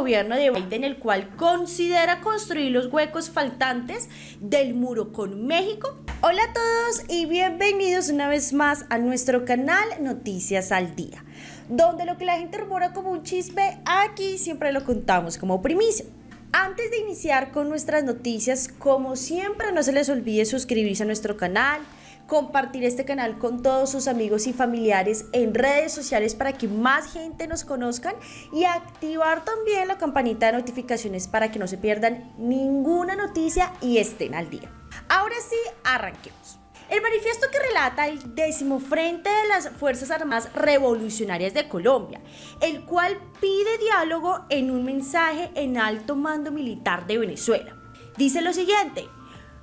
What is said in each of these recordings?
gobierno de Biden, el cual considera construir los huecos faltantes del muro con México. Hola a todos y bienvenidos una vez más a nuestro canal Noticias al Día, donde lo que la gente rumora como un chisme, aquí siempre lo contamos como primicia. Antes de iniciar con nuestras noticias, como siempre, no se les olvide suscribirse a nuestro canal, compartir este canal con todos sus amigos y familiares en redes sociales para que más gente nos conozcan y activar también la campanita de notificaciones para que no se pierdan ninguna noticia y estén al día. Ahora sí, arranquemos. El manifiesto que relata el décimo Frente de las Fuerzas Armadas Revolucionarias de Colombia, el cual pide diálogo en un mensaje en alto mando militar de Venezuela. Dice lo siguiente,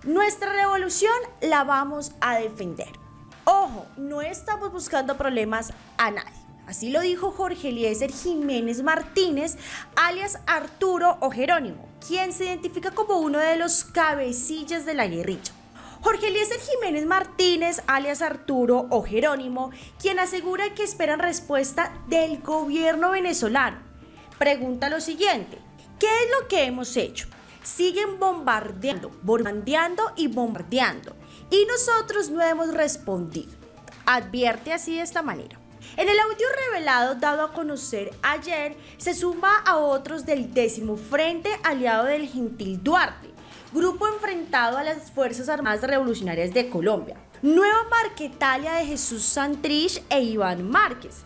nuestra revolución la vamos a defender. Ojo, no estamos buscando problemas a nadie. Así lo dijo Jorge Eliezer Jiménez Martínez, alias Arturo o Jerónimo, quien se identifica como uno de los cabecillas de la guerrilla. Jorge Eliezer Jiménez Martínez, alias Arturo o Jerónimo, quien asegura que esperan respuesta del gobierno venezolano. Pregunta lo siguiente, ¿qué es lo que hemos hecho? Siguen bombardeando, bombardeando y bombardeando. Y nosotros no hemos respondido. Advierte así de esta manera. En el audio revelado dado a conocer ayer, se suma a otros del décimo Frente Aliado del Gentil Duarte, grupo enfrentado a las Fuerzas Armadas Revolucionarias de Colombia. Nueva Marquetalia de Jesús Santrich e Iván Márquez,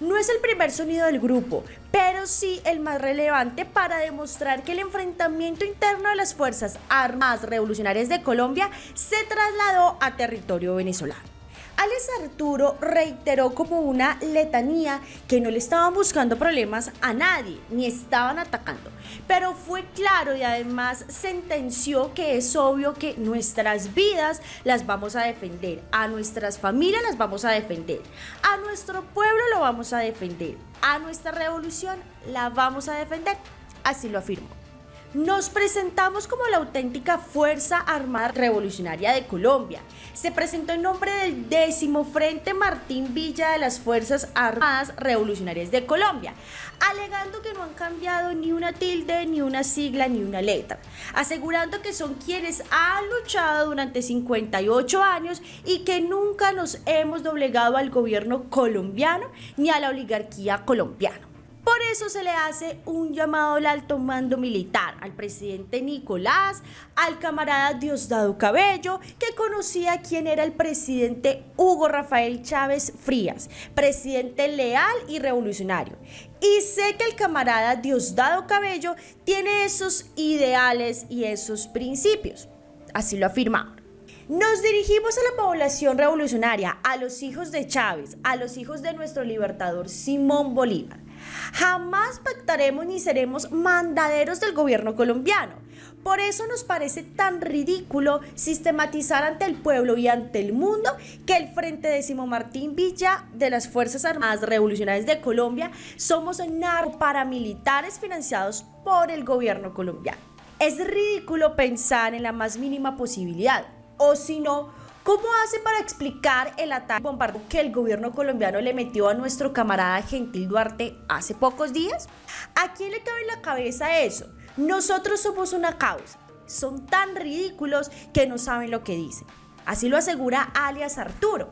no es el primer sonido del grupo, pero sí el más relevante para demostrar que el enfrentamiento interno de las Fuerzas Armadas Revolucionarias de Colombia se trasladó a territorio venezolano. Alex Arturo reiteró como una letanía que no le estaban buscando problemas a nadie, ni estaban atacando, pero fue claro y además sentenció que es obvio que nuestras vidas las vamos a defender, a nuestras familias las vamos a defender, a nuestro pueblo lo vamos a defender, a nuestra revolución la vamos a defender, así lo afirmó. Nos presentamos como la auténtica Fuerza Armada Revolucionaria de Colombia. Se presentó en nombre del décimo Frente Martín Villa de las Fuerzas Armadas Revolucionarias de Colombia, alegando que no han cambiado ni una tilde, ni una sigla, ni una letra, asegurando que son quienes han luchado durante 58 años y que nunca nos hemos doblegado al gobierno colombiano ni a la oligarquía colombiana. Por eso se le hace un llamado al alto mando militar, al presidente Nicolás, al camarada Diosdado Cabello, que conocía quién era el presidente Hugo Rafael Chávez Frías, presidente leal y revolucionario. Y sé que el camarada Diosdado Cabello tiene esos ideales y esos principios. Así lo afirmamos. Nos dirigimos a la población revolucionaria, a los hijos de Chávez, a los hijos de nuestro libertador Simón Bolívar Jamás pactaremos ni seremos mandaderos del gobierno colombiano. Por eso nos parece tan ridículo sistematizar ante el pueblo y ante el mundo que el Frente Décimo Martín Villa de las Fuerzas Armadas Revolucionarias de Colombia somos paramilitares financiados por el gobierno colombiano. Es ridículo pensar en la más mínima posibilidad, o si no, ¿Cómo hace para explicar el ataque bombardeo que el gobierno colombiano le metió a nuestro camarada Gentil Duarte hace pocos días? ¿A quién le cabe en la cabeza eso? Nosotros somos una causa. Son tan ridículos que no saben lo que dicen. Así lo asegura alias Arturo,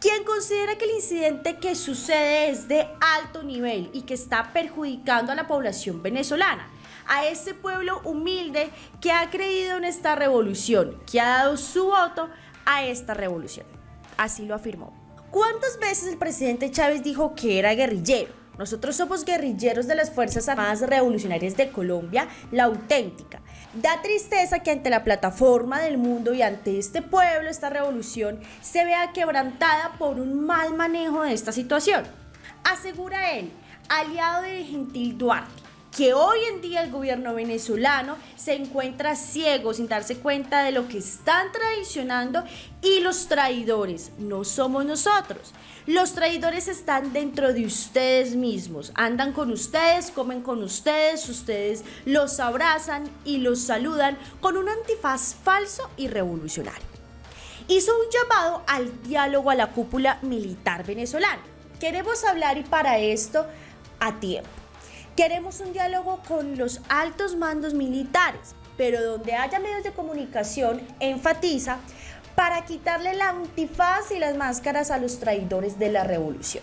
quien considera que el incidente que sucede es de alto nivel y que está perjudicando a la población venezolana a ese pueblo humilde que ha creído en esta revolución, que ha dado su voto a esta revolución. Así lo afirmó. ¿Cuántas veces el presidente Chávez dijo que era guerrillero? Nosotros somos guerrilleros de las Fuerzas Armadas Revolucionarias de Colombia, la auténtica. Da tristeza que ante la plataforma del mundo y ante este pueblo, esta revolución, se vea quebrantada por un mal manejo de esta situación. Asegura él, aliado de Gentil Duarte que hoy en día el gobierno venezolano se encuentra ciego sin darse cuenta de lo que están traicionando y los traidores no somos nosotros. Los traidores están dentro de ustedes mismos, andan con ustedes, comen con ustedes, ustedes los abrazan y los saludan con un antifaz falso y revolucionario. Hizo un llamado al diálogo a la cúpula militar venezolana. Queremos hablar y para esto a tiempo Queremos un diálogo con los altos mandos militares, pero donde haya medios de comunicación, enfatiza, para quitarle la antifaz y las máscaras a los traidores de la revolución.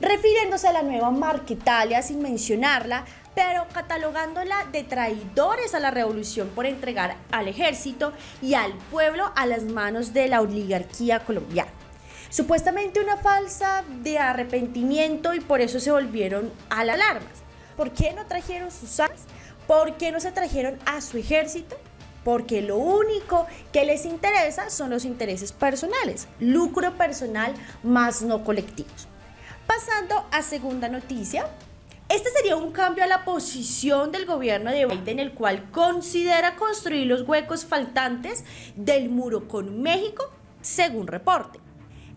Refiriéndose a la nueva Marquetalia sin mencionarla, pero catalogándola de traidores a la revolución por entregar al ejército y al pueblo a las manos de la oligarquía colombiana. Supuestamente una falsa de arrepentimiento y por eso se volvieron a las alarmas. ¿Por qué no trajeron sus armas? ¿Por qué no se trajeron a su ejército? Porque lo único que les interesa son los intereses personales, lucro personal más no colectivos. Pasando a segunda noticia, este sería un cambio a la posición del gobierno de Biden, el cual considera construir los huecos faltantes del muro con México, según reporte.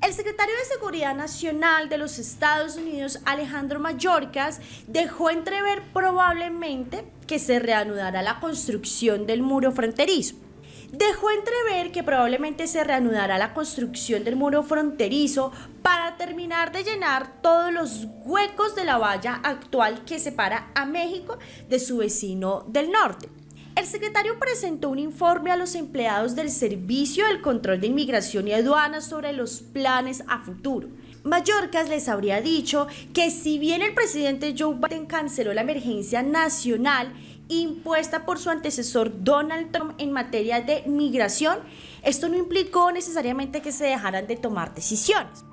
El secretario de Seguridad Nacional de los Estados Unidos, Alejandro Mayorkas, dejó entrever probablemente que se reanudará la construcción del muro fronterizo. Dejó entrever que probablemente se reanudará la construcción del muro fronterizo para terminar de llenar todos los huecos de la valla actual que separa a México de su vecino del norte. El secretario presentó un informe a los empleados del Servicio del Control de Inmigración y Aduanas sobre los planes a futuro. Mallorcas les habría dicho que si bien el presidente Joe Biden canceló la emergencia nacional impuesta por su antecesor Donald Trump en materia de migración, esto no implicó necesariamente que se dejaran de tomar decisiones.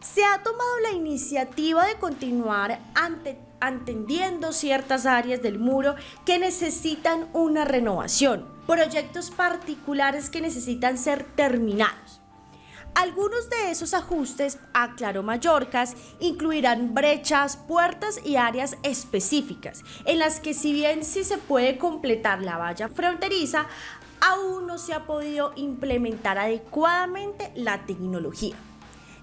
Se ha tomado la iniciativa de continuar ante atendiendo ciertas áreas del muro que necesitan una renovación, proyectos particulares que necesitan ser terminados. Algunos de esos ajustes, aclaró Mallorcas, incluirán brechas, puertas y áreas específicas, en las que si bien sí se puede completar la valla fronteriza, aún no se ha podido implementar adecuadamente la tecnología.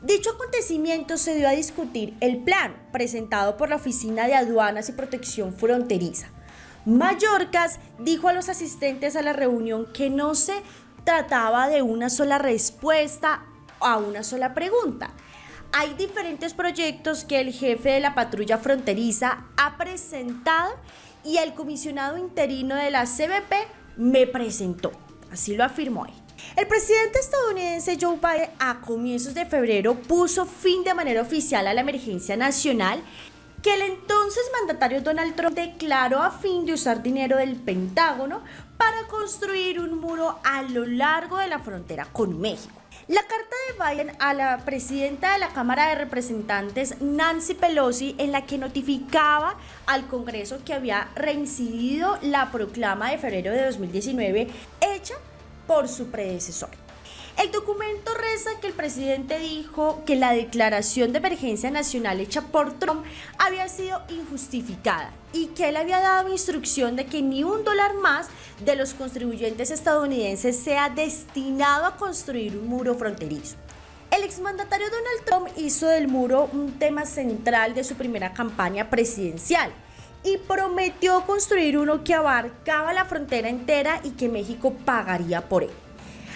Dicho acontecimiento se dio a discutir el plan presentado por la Oficina de Aduanas y Protección Fronteriza. Mallorcas dijo a los asistentes a la reunión que no se trataba de una sola respuesta a una sola pregunta. Hay diferentes proyectos que el jefe de la patrulla fronteriza ha presentado y el comisionado interino de la CBP me presentó. Así lo afirmó él. El presidente estadounidense Joe Biden a comienzos de febrero puso fin de manera oficial a la emergencia nacional que el entonces mandatario Donald Trump declaró a fin de usar dinero del Pentágono para construir un muro a lo largo de la frontera con México. La carta de Biden a la presidenta de la Cámara de Representantes, Nancy Pelosi, en la que notificaba al Congreso que había reincidido la proclama de febrero de 2019 hecha por su predecesor. El documento reza que el presidente dijo que la declaración de emergencia nacional hecha por Trump había sido injustificada y que él había dado instrucción de que ni un dólar más de los contribuyentes estadounidenses sea destinado a construir un muro fronterizo. El exmandatario Donald Trump hizo del muro un tema central de su primera campaña presidencial y prometió construir uno que abarcaba la frontera entera y que México pagaría por él.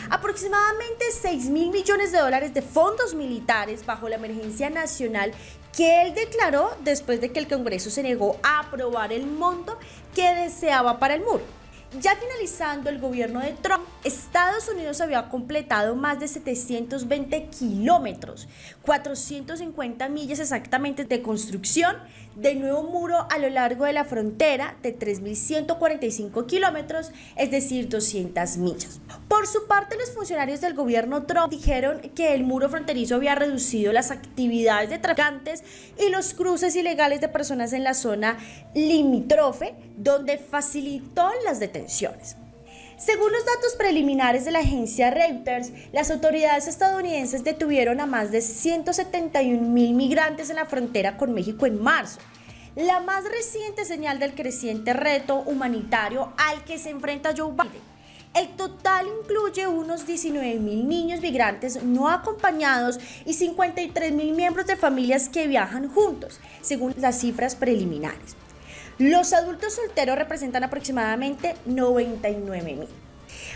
Aproximadamente 6 mil millones de dólares de fondos militares bajo la emergencia nacional que él declaró después de que el Congreso se negó a aprobar el monto que deseaba para el muro. Ya finalizando el gobierno de Trump, Estados Unidos había completado más de 720 kilómetros, 450 millas exactamente de construcción de nuevo muro a lo largo de la frontera de 3.145 kilómetros, es decir, 200 millas. Por su parte, los funcionarios del gobierno Trump dijeron que el muro fronterizo había reducido las actividades de traficantes y los cruces ilegales de personas en la zona limítrofe, donde facilitó las detenciones. Según los datos preliminares de la agencia Reuters, las autoridades estadounidenses detuvieron a más de 171 mil migrantes en la frontera con México en marzo. La más reciente señal del creciente reto humanitario al que se enfrenta Joe Biden. El total incluye unos 19 mil niños migrantes no acompañados y 53 mil miembros de familias que viajan juntos, según las cifras preliminares. Los adultos solteros representan aproximadamente 99 mil.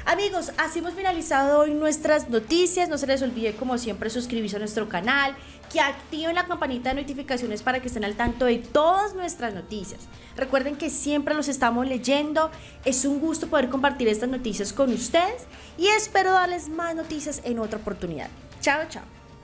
Amigos, así hemos finalizado hoy nuestras noticias. No se les olvide, como siempre, suscribirse a nuestro canal, que activen la campanita de notificaciones para que estén al tanto de todas nuestras noticias. Recuerden que siempre los estamos leyendo. Es un gusto poder compartir estas noticias con ustedes y espero darles más noticias en otra oportunidad. Chao, chao.